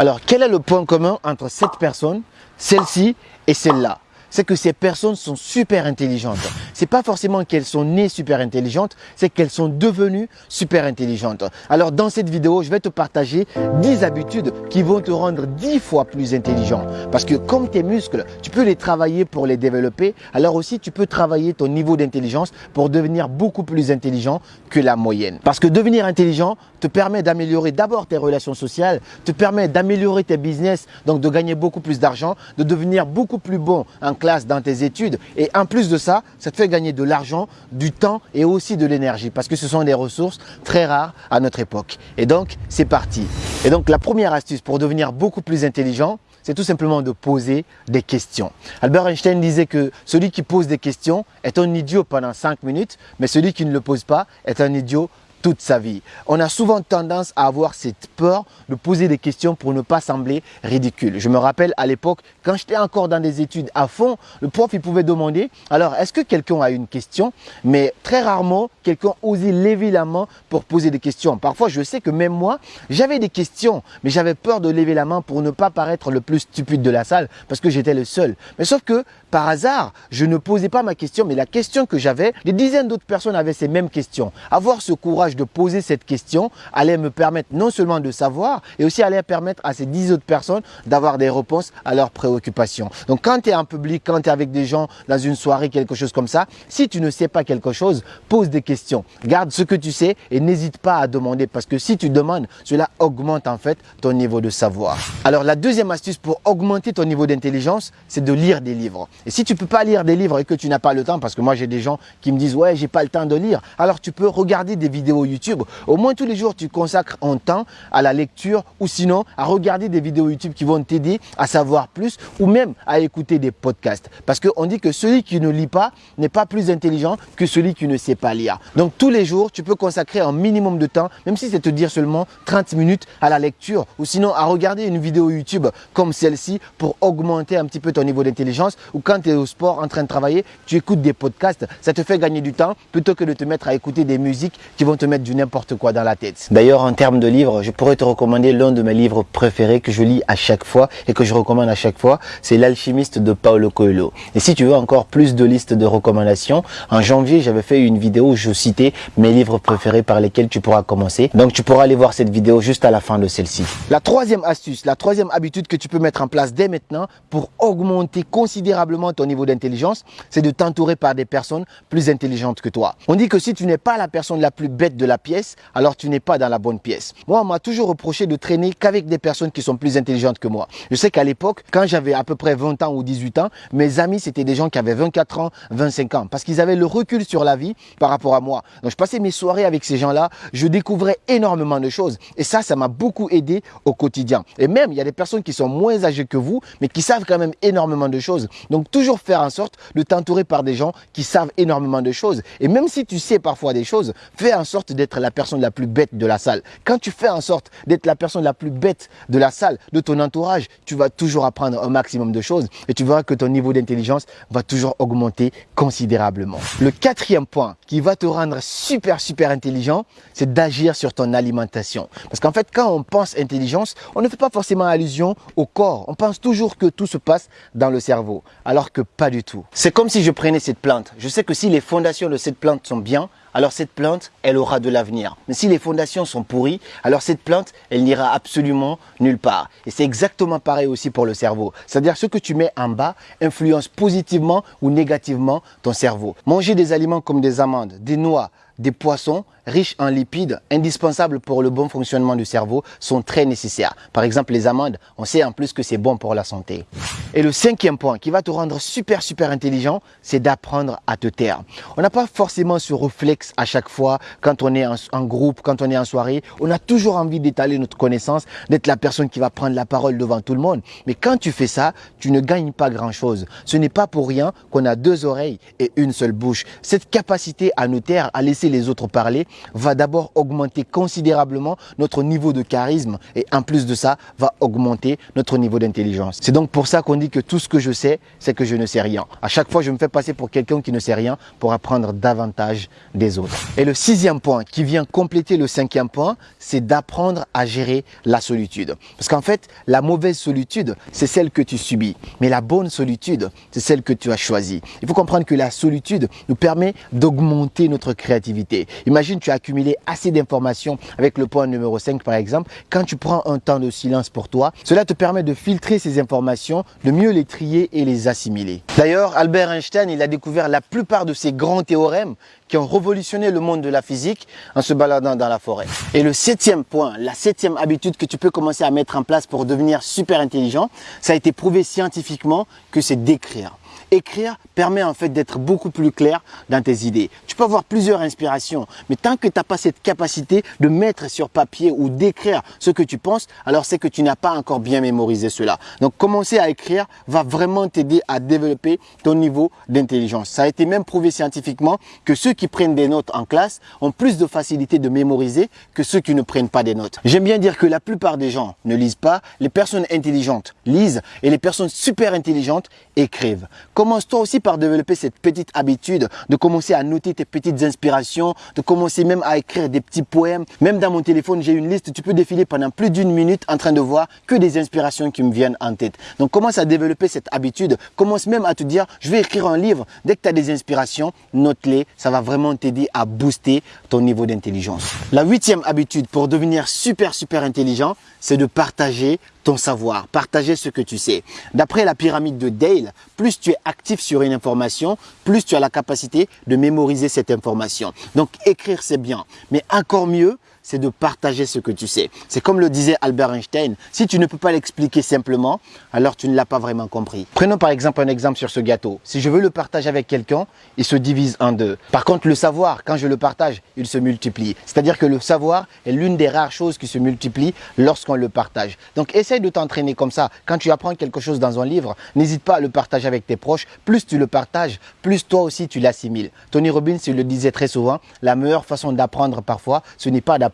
Alors, quel est le point commun entre cette personne, celle-ci et celle-là? C'est que ces personnes sont super intelligentes. C'est pas forcément qu'elles sont nées super intelligentes, c'est qu'elles sont devenues super intelligentes. Alors dans cette vidéo, je vais te partager 10 habitudes qui vont te rendre 10 fois plus intelligent. Parce que comme tes muscles, tu peux les travailler pour les développer, alors aussi tu peux travailler ton niveau d'intelligence pour devenir beaucoup plus intelligent que la moyenne. Parce que devenir intelligent te permet d'améliorer d'abord tes relations sociales, te permet d'améliorer tes business, donc de gagner beaucoup plus d'argent, de devenir beaucoup plus bon en classe dans tes études. Et en plus de ça, ça te fait gagner de l'argent, du temps et aussi de l'énergie parce que ce sont des ressources très rares à notre époque. Et donc, c'est parti. Et donc, la première astuce pour devenir beaucoup plus intelligent, c'est tout simplement de poser des questions. Albert Einstein disait que celui qui pose des questions est un idiot pendant 5 minutes, mais celui qui ne le pose pas est un idiot toute sa vie. On a souvent tendance à avoir cette peur de poser des questions pour ne pas sembler ridicule. Je me rappelle à l'époque, quand j'étais encore dans des études à fond, le prof il pouvait demander, alors est-ce que quelqu'un a une question? Mais très rarement, quelqu'un osait lever la main pour poser des questions. Parfois, je sais que même moi, j'avais des questions, mais j'avais peur de lever la main pour ne pas paraître le plus stupide de la salle parce que j'étais le seul. Mais sauf que, par hasard, je ne posais pas ma question, mais la question que j'avais, des dizaines d'autres personnes avaient ces mêmes questions. Avoir ce courage de poser cette question allait me permettre non seulement de savoir, et aussi allait permettre à ces 10 autres personnes d'avoir des réponses à leurs préoccupations. Donc quand tu es en public, quand tu es avec des gens dans une soirée, quelque chose comme ça, si tu ne sais pas quelque chose, pose des questions. Garde ce que tu sais et n'hésite pas à demander parce que si tu demandes, cela augmente en fait ton niveau de savoir. Alors la deuxième astuce pour augmenter ton niveau d'intelligence, c'est de lire des livres. Et si tu peux pas lire des livres et que tu n'as pas le temps, parce que moi j'ai des gens qui me disent ouais j'ai pas le temps de lire, alors tu peux regarder des vidéos YouTube. Au moins tous les jours, tu consacres un temps à la lecture ou sinon à regarder des vidéos YouTube qui vont t'aider à savoir plus ou même à écouter des podcasts. Parce qu'on dit que celui qui ne lit pas n'est pas plus intelligent que celui qui ne sait pas lire. Donc tous les jours, tu peux consacrer un minimum de temps, même si c'est te dire seulement 30 minutes à la lecture ou sinon à regarder une vidéo YouTube comme celle-ci pour augmenter un petit peu ton niveau d'intelligence ou quand tu es au sport en train de travailler, tu écoutes des podcasts, ça te fait gagner du temps plutôt que de te mettre à écouter des musiques qui vont te mettre du n'importe quoi dans la tête. D'ailleurs, en termes de livres, je pourrais te recommander l'un de mes livres préférés que je lis à chaque fois et que je recommande à chaque fois, c'est L'alchimiste de Paulo Coelho. Et si tu veux encore plus de listes de recommandations, en janvier, j'avais fait une vidéo où je citais mes livres préférés par lesquels tu pourras commencer. Donc, tu pourras aller voir cette vidéo juste à la fin de celle-ci. La troisième astuce, la troisième habitude que tu peux mettre en place dès maintenant pour augmenter considérablement ton niveau d'intelligence, c'est de t'entourer par des personnes plus intelligentes que toi. On dit que si tu n'es pas la personne la plus bête de la pièce, alors tu n'es pas dans la bonne pièce. Moi, on m'a toujours reproché de traîner qu'avec des personnes qui sont plus intelligentes que moi. Je sais qu'à l'époque, quand j'avais à peu près 20 ans ou 18 ans, mes amis, c'était des gens qui avaient 24 ans, 25 ans, parce qu'ils avaient le recul sur la vie par rapport à moi. Donc, je passais mes soirées avec ces gens-là, je découvrais énormément de choses. Et ça, ça m'a beaucoup aidé au quotidien. Et même, il y a des personnes qui sont moins âgées que vous, mais qui savent quand même énormément de choses. Donc, toujours faire en sorte de t'entourer par des gens qui savent énormément de choses. Et même si tu sais parfois des choses, fais en sorte d'être la personne la plus bête de la salle. Quand tu fais en sorte d'être la personne la plus bête de la salle, de ton entourage, tu vas toujours apprendre un maximum de choses et tu verras que ton niveau d'intelligence va toujours augmenter considérablement. Le quatrième point qui va te rendre super super intelligent, c'est d'agir sur ton alimentation. Parce qu'en fait, quand on pense intelligence, on ne fait pas forcément allusion au corps. On pense toujours que tout se passe dans le cerveau, alors que pas du tout. C'est comme si je prenais cette plante. Je sais que si les fondations de cette plante sont bien, alors cette plante, elle aura de l'avenir. Mais si les fondations sont pourries, alors cette plante, elle n'ira absolument nulle part. Et c'est exactement pareil aussi pour le cerveau. C'est-à-dire ce que tu mets en bas influence positivement ou négativement ton cerveau. Manger des aliments comme des amandes, des noix, des poissons riches en lipides, indispensables pour le bon fonctionnement du cerveau, sont très nécessaires. Par exemple, les amandes, on sait en plus que c'est bon pour la santé. Et le cinquième point qui va te rendre super super intelligent, c'est d'apprendre à te taire. On n'a pas forcément ce réflexe à chaque fois quand on est en, groupe, quand on est en soirée. On a toujours envie d'étaler notre connaissance, d'être la personne qui va prendre la parole devant tout le monde. Mais quand tu fais ça, tu ne gagnes pas grand-chose. Ce n'est pas pour rien qu'on a deux oreilles et une seule bouche. Cette capacité à nous taire, à laisser les autres parler, va d'abord augmenter considérablement notre niveau de charisme et en plus de ça, va augmenter notre niveau d'intelligence. C'est donc pour ça qu'on dit que tout ce que je sais, c'est que je ne sais rien. À chaque fois, je me fais passer pour quelqu'un qui ne sait rien pour apprendre davantage des autres. Et le sixième point qui vient compléter le cinquième point, c'est d'apprendre à gérer la solitude. Parce qu'en fait, la mauvaise solitude, c'est celle que tu subis. Mais la bonne solitude, c'est celle que tu as choisie. Il faut comprendre que la solitude nous permet d'augmenter notre créativité. Imagine, tu as accumulé assez d'informations avec le point numéro 5 par exemple. Quand tu prends un temps de silence pour toi, cela te permet de filtrer ces informations, de mieux les trier et les assimiler. D'ailleurs, Albert Einstein, il a découvert la plupart de ces grands théorèmes qui ont révolutionné le monde de la physique en se baladant dans la forêt. Et le septième point, la septième habitude que tu peux commencer à mettre en place pour devenir super intelligent, ça a été prouvé scientifiquement que c'est d'écrire. Écrire permet en fait d'être beaucoup plus clair dans tes idées. Tu peux avoir plusieurs inspirations, mais tant que tu n'as pas cette capacité de mettre sur papier ou d'écrire ce que tu penses, alors c'est que tu n'as pas encore bien mémorisé cela. Donc commencer à écrire va vraiment t'aider à développer ton niveau d'intelligence. Ça a été même prouvé scientifiquement que ceux qui prennent des notes en classe ont plus de facilité de mémoriser que ceux qui ne prennent pas des notes. J'aime bien dire que la plupart des gens ne lisent pas, les personnes intelligentes lisent et les personnes super intelligentes écrivent. Commence toi aussi par développer cette petite habitude de commencer à noter tes petites inspirations, de commencer même à écrire des petits poèmes. Même dans mon téléphone, j'ai une liste, tu peux défiler pendant plus d'une minute en train de voir que des inspirations qui me viennent en tête. Donc commence à développer cette habitude, commence même à te dire, je vais écrire un livre. Dès que tu as des inspirations, note-les, ça va vraiment t'aider à booster ton niveau d'intelligence. La huitième habitude pour devenir super super intelligent, c'est de partager ton savoir, partager ce que tu sais. D'après la pyramide de Dale, plus tu es actif sur une information, plus tu as la capacité de mémoriser cette information. Donc écrire c'est bien, mais encore mieux, c'est de partager ce que tu sais. C'est comme le disait Albert Einstein, si tu ne peux pas l'expliquer simplement, alors tu ne l'as pas vraiment compris. Prenons par exemple un exemple sur ce gâteau. Si je veux le partager avec quelqu'un, il se divise en deux. Par contre, le savoir, quand je le partage, il se multiplie. C'est-à-dire que le savoir est l'une des rares choses qui se multiplient lorsqu'on le partage. Donc essaye de t'entraîner comme ça. Quand tu apprends quelque chose dans un livre, n'hésite pas à le partager avec tes proches. Plus tu le partages, plus toi aussi tu l'assimiles. Tony Robbins, il le disait très souvent, la meilleure façon d'apprendre parfois, ce n'est pas d'apprendre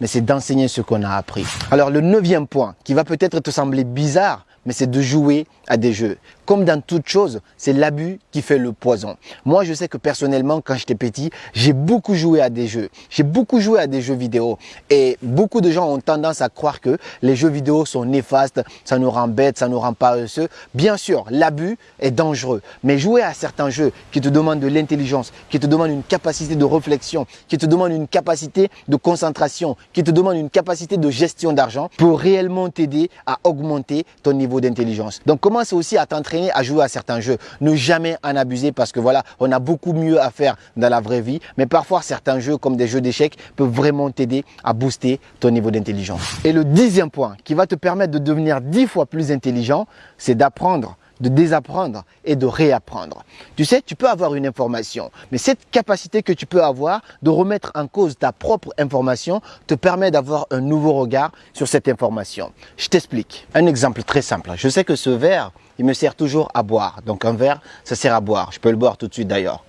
mais c'est d'enseigner ce qu'on a appris. Alors le neuvième point, qui va peut-être te sembler bizarre, mais c'est de jouer à des jeux. Comme dans toute chose, c'est l'abus qui fait le poison. Moi, je sais que personnellement, quand j'étais petit, j'ai beaucoup joué à des jeux. J'ai beaucoup joué à des jeux vidéo. Et beaucoup de gens ont tendance à croire que les jeux vidéo sont néfastes, ça nous rend bêtes, ça nous rend paresseux. Bien sûr, l'abus est dangereux. Mais jouer à certains jeux qui te demandent de l'intelligence, qui te demandent une capacité de réflexion, qui te demandent une capacité de concentration, qui te demandent une capacité de gestion d'argent, peut réellement t'aider à augmenter ton niveau d'intelligence. Donc commence aussi à t'entraîner à jouer à certains jeux. Ne jamais en abuser parce que voilà, on a beaucoup mieux à faire dans la vraie vie. Mais parfois, certains jeux comme des jeux d'échecs peuvent vraiment t'aider à booster ton niveau d'intelligence. Et le dixième point qui va te permettre de devenir dix fois plus intelligent, c'est d'apprendre de désapprendre et de réapprendre. Tu sais, tu peux avoir une information, mais cette capacité que tu peux avoir de remettre en cause ta propre information te permet d'avoir un nouveau regard sur cette information. Je t'explique. Un exemple très simple. Je sais que ce verre, il me sert toujours à boire. Donc un verre, ça sert à boire. Je peux le boire tout de suite d'ailleurs.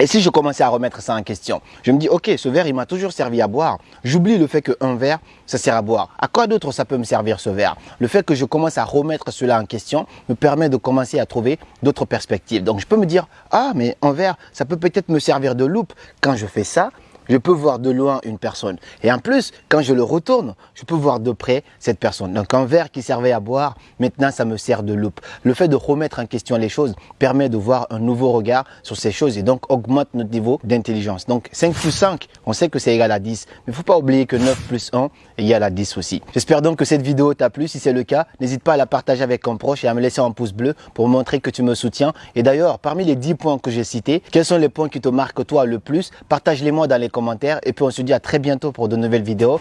Et si je commençais à remettre ça en question, je me dis, ok, ce verre, il m'a toujours servi à boire. J'oublie le fait qu'un verre, ça sert à boire. À quoi d'autre ça peut me servir ce verre? Le fait que je commence à remettre cela en question me permet de commencer à trouver d'autres perspectives. Donc je peux me dire, ah, mais un verre, ça peut peut-être me servir de loupe. Quand je fais ça, je peux voir de loin une personne. Et en plus, quand je le retourne, je peux voir de près cette personne. Donc un verre qui servait à boire, maintenant ça me sert de loupe. Le fait de remettre en question les choses permet de voir un nouveau regard sur ces choses et donc augmente notre niveau d'intelligence. Donc 5 plus 5, on sait que c'est égal à 10. Mais il ne faut pas oublier que 9 plus 1 est égal à 10 aussi. J'espère donc que cette vidéo t'a plu. Si c'est le cas, n'hésite pas à la partager avec un proche et à me laisser un pouce bleu pour montrer que tu me soutiens. Et d'ailleurs, parmi les 10 points que j'ai cités, quels sont les points qui te marquent toi le plus? Partage-les moi dans les commentaires et puis on se dit à très bientôt pour de nouvelles vidéos.